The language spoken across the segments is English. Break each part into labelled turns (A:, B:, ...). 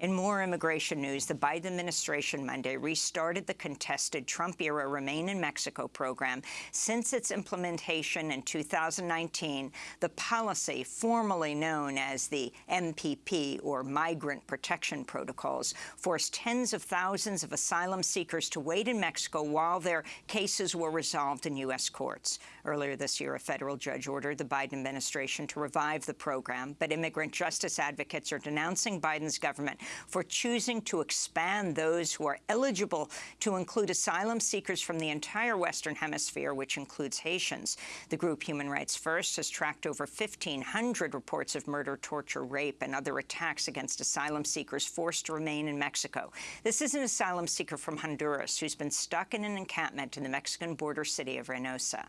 A: In more immigration news, the Biden administration Monday restarted the contested Trump-era Remain in Mexico program. Since its implementation in 2019, the policy, formerly known as the MPP, or Migrant Protection Protocols, forced tens of thousands of asylum seekers to wait in Mexico while their cases were resolved in U.S. courts. Earlier this year, a federal judge ordered the Biden administration to revive the program, but immigrant justice advocates are denouncing Biden's government for choosing to expand those who are eligible to include asylum seekers from the entire Western Hemisphere, which includes Haitians. The group Human Rights First has tracked over 1,500 reports of murder, torture, rape, and other attacks against asylum seekers forced to remain in Mexico. This is an asylum seeker from Honduras who's been stuck in an encampment in the Mexican border city of Reynosa.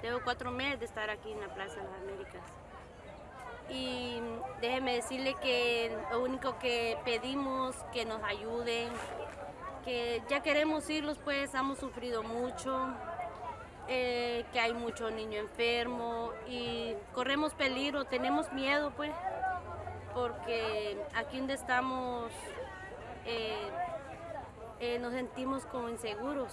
B: Tengo cuatro meses de estar aquí en la Plaza de las Américas. Y déjeme decirle que lo único que pedimos que nos ayuden, que ya queremos irlos, pues hemos sufrido mucho, eh, que hay mucho niño enfermo y corremos peligro, tenemos miedo, pues, porque aquí donde estamos eh, eh, nos sentimos como inseguros.